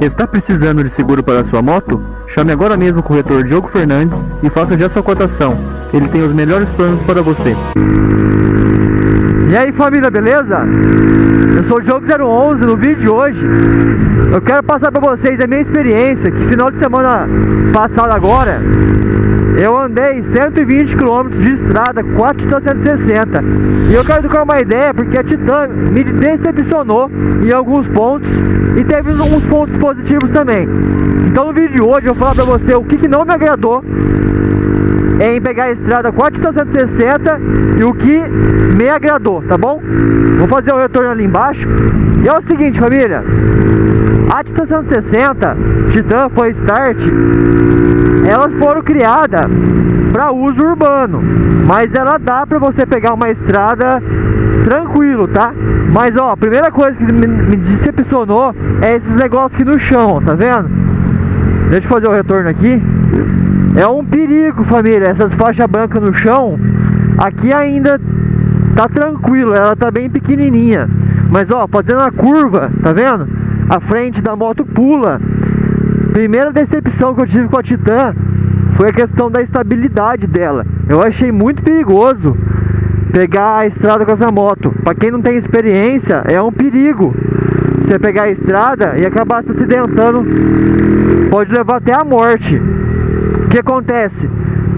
Está precisando de seguro para sua moto? Chame agora mesmo o corretor Diogo Fernandes e faça já sua cotação. Ele tem os melhores planos para você. E aí família, beleza? Eu sou o Diogo 011 no vídeo de hoje Eu quero passar para vocês a minha experiência Que final de semana passado agora eu andei 120 km de estrada com a Titan 160 E eu quero trocar uma ideia porque a Titan me decepcionou em alguns pontos E teve uns pontos positivos também Então no vídeo de hoje eu vou falar pra você o que, que não me agradou em pegar a estrada com a Titan 160 e o que me agradou, tá bom? Vou fazer o retorno ali embaixo. E é o seguinte, família. A Titan 160, Titan foi Start, elas foram criadas para uso urbano, mas ela dá para você pegar uma estrada tranquilo, tá? Mas ó, a primeira coisa que me, decepcionou é esses negócios aqui no chão, tá vendo? Deixa eu fazer o retorno aqui. É um perigo, família, essas faixas brancas no chão. Aqui ainda tá tranquilo, ela tá bem pequenininha. Mas ó, fazendo a curva, tá vendo? A frente da moto pula. Primeira decepção que eu tive com a Titan foi a questão da estabilidade dela. Eu achei muito perigoso pegar a estrada com essa moto. Para quem não tem experiência, é um perigo. Você pegar a estrada e acabar se acidentando, pode levar até a morte. O que acontece?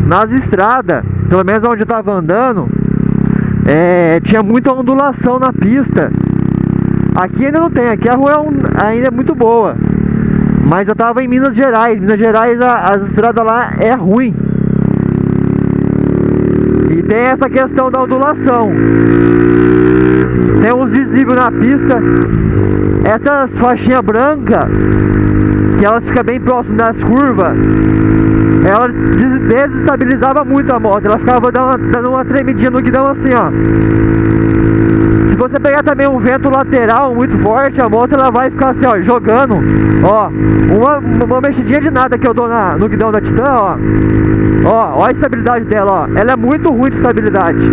Nas estradas, pelo menos onde eu estava andando, é, tinha muita ondulação na pista. Aqui ainda não tem, aqui a rua é um, ainda é muito boa. Mas eu estava em Minas Gerais. Minas Gerais, as estradas lá é ruim. E tem essa questão da ondulação. Tem uns visíveis na pista. Essas faixinhas brancas, que elas ficam bem próximas das curvas, ela desestabilizava muito a moto, ela ficava dando, dando uma tremidinha no guidão assim, ó. Se você pegar também um vento lateral muito forte, a moto ela vai ficar assim, ó, jogando, ó, uma, uma mexidinha de nada que eu dou na, no guidão da Titan, ó. Ó, ó a estabilidade dela, ó. Ela é muito ruim de estabilidade.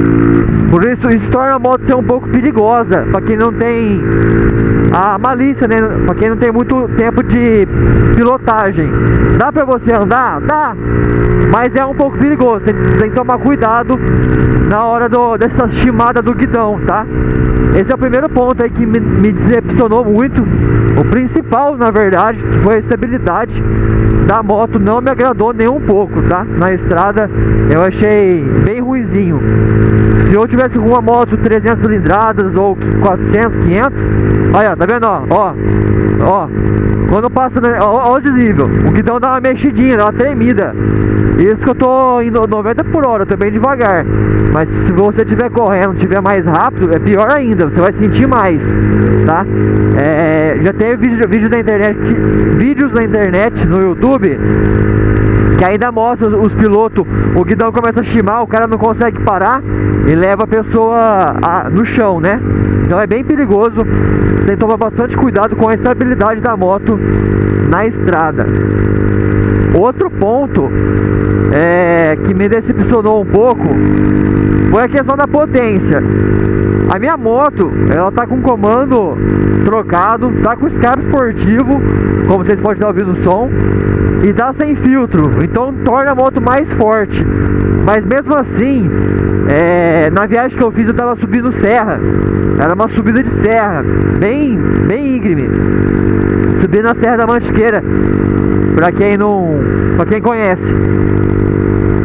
Por isso, isso torna a moto ser um pouco perigosa, para quem não tem a malícia, né? Pra quem não tem muito tempo de pilotagem. Dá pra você andar? Dá. Mas é um pouco perigoso. Você tem que tomar cuidado na hora do, dessa chimada do guidão, tá? Esse é o primeiro ponto aí que me, me decepcionou muito. O principal, na verdade, que foi a estabilidade da moto não me agradou nem um pouco, tá? Na estrada eu achei bem ruizinho. Se eu tivesse com uma moto 300 cilindradas ou 400, 500, olha, tá vendo, ó, ó, ó, quando passa, ó, ó o desnível, o guidão dá uma mexidinha, dá uma tremida. Isso que eu tô indo 90 por hora, eu tô bem devagar. Mas se você estiver correndo, estiver mais rápido, é pior ainda, você vai sentir mais, tá? É, já teve vídeo, vídeo na internet, vídeos na internet, no YouTube, que ainda mostra os pilotos, o guidão começa a chimar, o cara não consegue parar e leva a pessoa a, no chão, né? Então é bem perigoso, você tem que tomar bastante cuidado com a estabilidade da moto na estrada. Outro ponto é, que me decepcionou um pouco foi a questão da potência. A minha moto, ela tá com comando trocado, tá com escape esportivo, como vocês podem estar ouvindo o som, e tá sem filtro, então torna a moto mais forte. Mas mesmo assim, é, na viagem que eu fiz eu tava subindo serra, era uma subida de serra, bem, bem íngreme. Subi na Serra da Mantiqueira, pra quem não, pra quem conhece.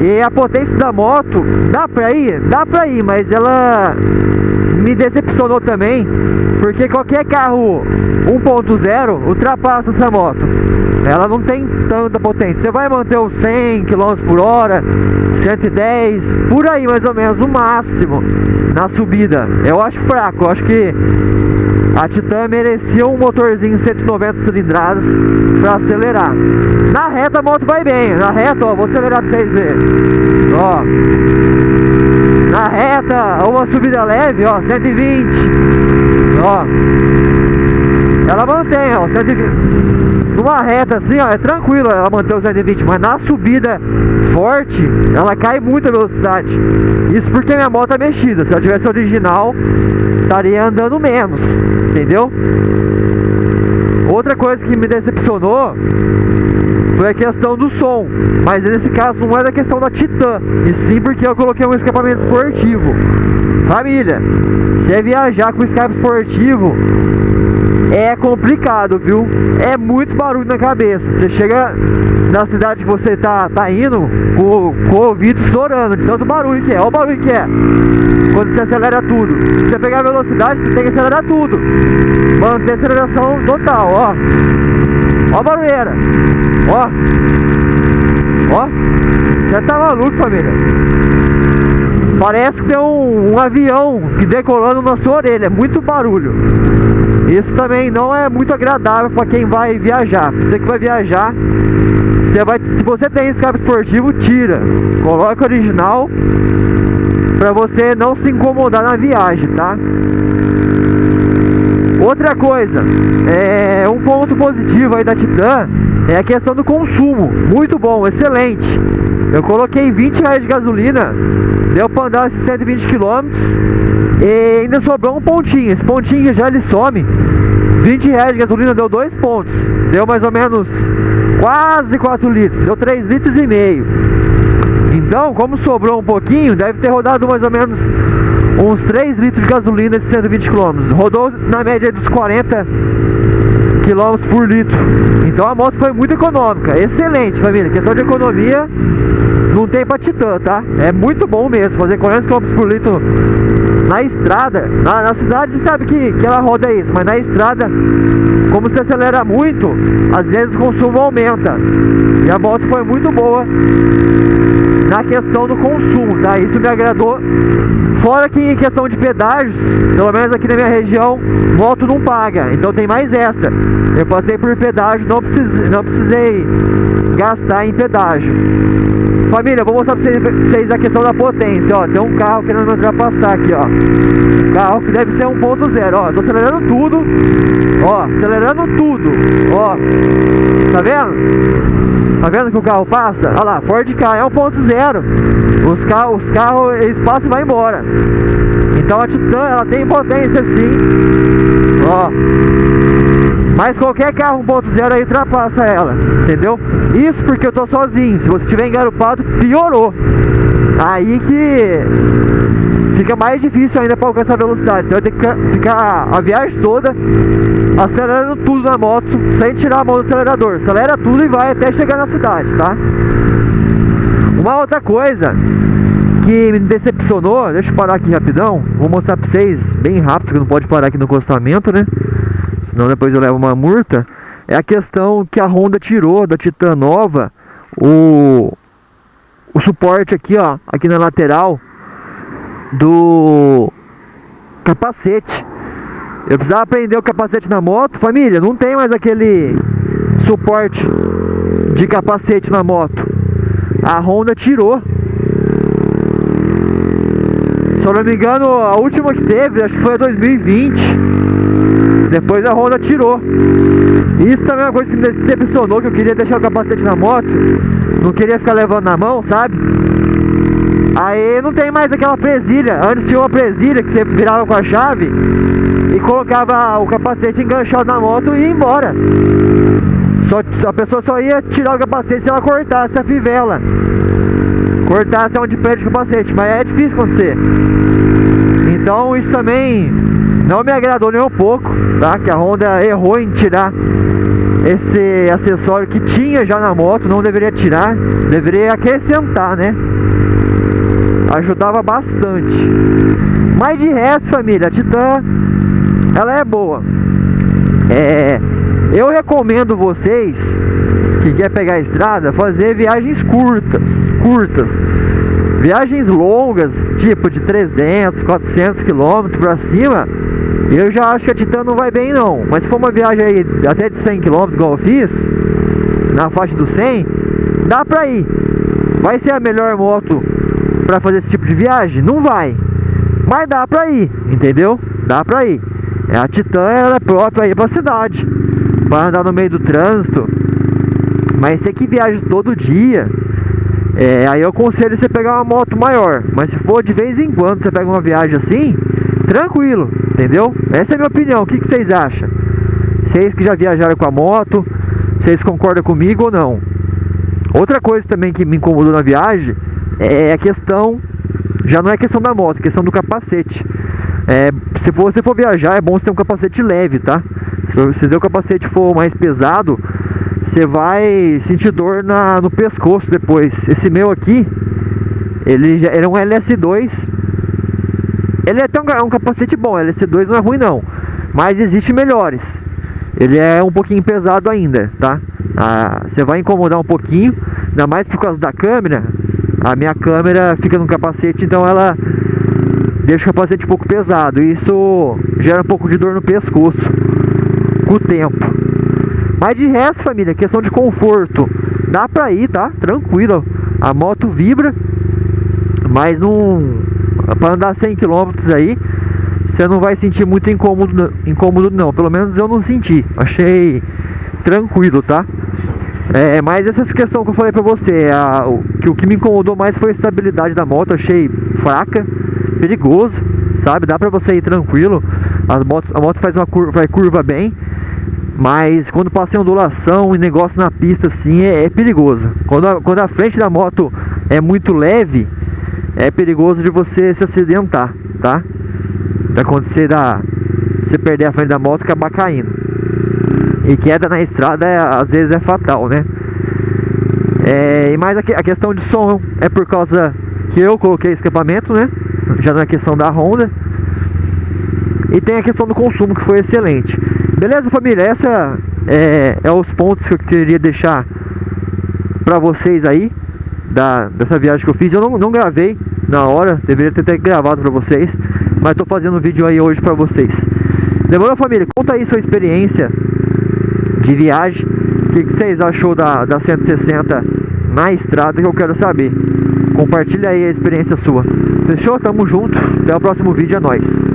E a potência da moto, dá pra ir? Dá pra ir, mas ela me decepcionou também, porque qualquer carro 1.0 ultrapassa essa moto. Ela não tem tanta potência. Você vai manter os 100 km por hora, 110, por aí mais ou menos, no máximo, na subida. Eu acho fraco, eu acho que a Titan merecia um motorzinho 190 cilindradas para acelerar. Na reta a moto vai bem, na reta, ó, vou acelerar para vocês verem. Ó. Na reta, uma subida leve, ó, 120. Ó. Ela mantém, ó, 120 numa reta assim, ó, é tranquilo ela manter o 120, mas na subida forte, ela cai muita velocidade. Isso porque minha moto é mexida. Se ela tivesse original, estaria andando menos, entendeu? Outra coisa que me decepcionou foi a questão do som, mas nesse caso não é da questão da Titan, e sim porque eu coloquei um escapamento esportivo. Família, se é viajar com escape esportivo, é complicado, viu? É muito barulho na cabeça. Você chega na cidade que você tá, tá indo com, com o ouvido estourando de tanto barulho que é. Olha o barulho que é. Quando você acelera tudo. Se você pegar a velocidade, você tem que acelerar tudo. Manter a aceleração total, ó. Ó a barulheira. Ó. Ó. Você tá maluco, família. Parece que tem um, um avião que decolando na sua orelha. Muito barulho. Isso também não é muito agradável para quem vai viajar. Você que vai viajar, você vai, se você tem escape esportivo, tira. Coloca original para você não se incomodar na viagem, tá? Outra coisa, é um ponto positivo aí da Titan é a questão do consumo. Muito bom, excelente. Eu coloquei 20 reais de gasolina, deu para andar esses 120 quilômetros e ainda sobrou um pontinho. Esse pontinho já ele some. 20 reais de gasolina deu 2 pontos. Deu mais ou menos quase 4 litros. Deu 3 litros e meio. Então, como sobrou um pouquinho, deve ter rodado mais ou menos uns 3 litros de gasolina de 120 km. Rodou na média dos 40 km por litro. Então a moto foi muito econômica. Excelente, família. Questão de economia não tem pra titã, tá? É muito bom mesmo. Fazer 40 km por litro na estrada, na, na, cidade você sabe que, que ela roda isso, mas na estrada, como você acelera muito, às vezes o consumo aumenta. E a moto foi muito boa na questão do consumo, tá? Isso me agradou. Fora que em questão de pedágios, pelo menos aqui na minha região, moto não paga. Então tem mais essa. Eu passei por pedágio, não precisei, não precisei gastar em pedágio. Família, vou mostrar pra vocês a questão da potência, ó. Tem um carro querendo me ultrapassar aqui, ó. Carro que deve ser 1.0, ó. Tô acelerando tudo. Ó, acelerando tudo. Ó. Tá vendo? Tá vendo que o carro passa? Olha lá, Ford K é 1.0. Os carros, os carros, eles passam e vai embora. Então a Titan, ela tem potência sim. Ó. Mas qualquer carro 1.0 aí ultrapassa ela, entendeu? Isso porque eu tô sozinho. Se você estiver engarupado, piorou. Aí que fica mais difícil ainda para alcançar a velocidade. Você vai ter que ficar a viagem toda acelerando tudo na moto, sem tirar a mão do acelerador. Acelera tudo e vai até chegar na cidade, tá? Uma outra coisa que me decepcionou, deixa eu parar aqui rapidão, vou mostrar pra vocês bem rápido, porque não pode parar aqui no acostamento, né? Senão depois eu levo uma multa. É a questão que a Honda tirou da Titan nova o, o suporte aqui, ó, aqui na lateral do capacete. Eu precisava prender o capacete na moto, família, não tem mais aquele suporte de capacete na moto. A Honda tirou. Se eu não me engano, a última que teve, acho que foi a 2020. Depois a Honda tirou. Isso também é uma coisa que me decepcionou, que eu queria deixar o capacete na moto. Não queria ficar levando na mão, sabe? Aí não tem mais aquela presilha. Antes tinha uma presilha que você virava com a chave e colocava o capacete enganchado na moto e ia embora. Só, a pessoa só ia tirar o capacete se ela cortasse a fivela cortasse onde perde o capacete, mas é difícil acontecer. Então isso também não me agradou nem um pouco, tá? Que a Honda errou em tirar esse acessório que tinha já na moto, não deveria tirar, deveria acrescentar, né? Ajudava bastante. Mas de resto, família, a Titan, ela é boa. É, eu recomendo vocês que quer pegar a estrada, fazer viagens curtas, curtas. Viagens longas, tipo de 300, 400 quilômetros para cima, eu já acho que a Titan não vai bem não. Mas se for uma viagem aí até de 100 km igual eu fiz, na faixa do 100, dá pra ir. Vai ser a melhor moto para fazer esse tipo de viagem? Não vai. Mas dá pra ir, entendeu? Dá pra ir. É, a Titan ela é própria aí pra cidade. Para andar no meio do trânsito, mas você que viaja todo dia, é, aí eu aconselho você pegar uma moto maior. Mas se for de vez em quando você pega uma viagem assim, tranquilo, entendeu? Essa é a minha opinião. O que, que vocês acham? Vocês que já viajaram com a moto, vocês concordam comigo ou não? Outra coisa também que me incomodou na viagem é a questão, já não é questão da moto, é questão do capacete. É, se você for viajar, é bom você ter um capacete leve, tá? Se o capacete for mais pesado, você vai sentir dor na, no pescoço depois. Esse meu aqui, ele, ele é um LS2. Ele é até um, um capacete bom, LS2 não é ruim não. Mas existe melhores. Ele é um pouquinho pesado ainda, tá? Ah, você vai incomodar um pouquinho, ainda mais por causa da câmera. A minha câmera fica no capacete, então ela deixa o capacete um pouco pesado. E isso gera um pouco de dor no pescoço com o tempo. Mas de resto, família, questão de conforto, dá pra ir, tá? Tranquilo. A moto vibra, mas não. Pra andar 100 km aí, você não vai sentir muito incômodo, incômodo não. Pelo menos eu não senti. Achei tranquilo, tá? É, mas essa questão que eu falei pra você, a, o, que o que me incomodou mais foi a estabilidade da moto, achei fraca, perigoso, sabe? Dá pra você ir tranquilo, a moto, a moto faz uma curva, vai curva bem, mas quando passa em ondulação e negócio na pista assim é, é perigoso. Quando a, quando a frente da moto é muito leve, é perigoso de você se acidentar, tá? Vai acontecer da você perder a frente da moto e acabar caindo. E queda na estrada é, às vezes é fatal, né? É, e mais a, a questão de som é por causa que eu coloquei escapamento, né? Já não é questão da Honda. E tem a questão do consumo que foi excelente. Beleza, família? Essa é, é os pontos que eu queria deixar para vocês aí da, dessa viagem que eu fiz. Eu não, não gravei na hora, deveria ter, ter gravado para vocês, mas tô fazendo um vídeo aí hoje para vocês. Demorou, família? Conta aí sua experiência de viagem. O que, que vocês achou da, da 160 na estrada que eu quero saber. Compartilha aí a experiência sua. Fechou? Tamo junto. Até o próximo vídeo. É nóis.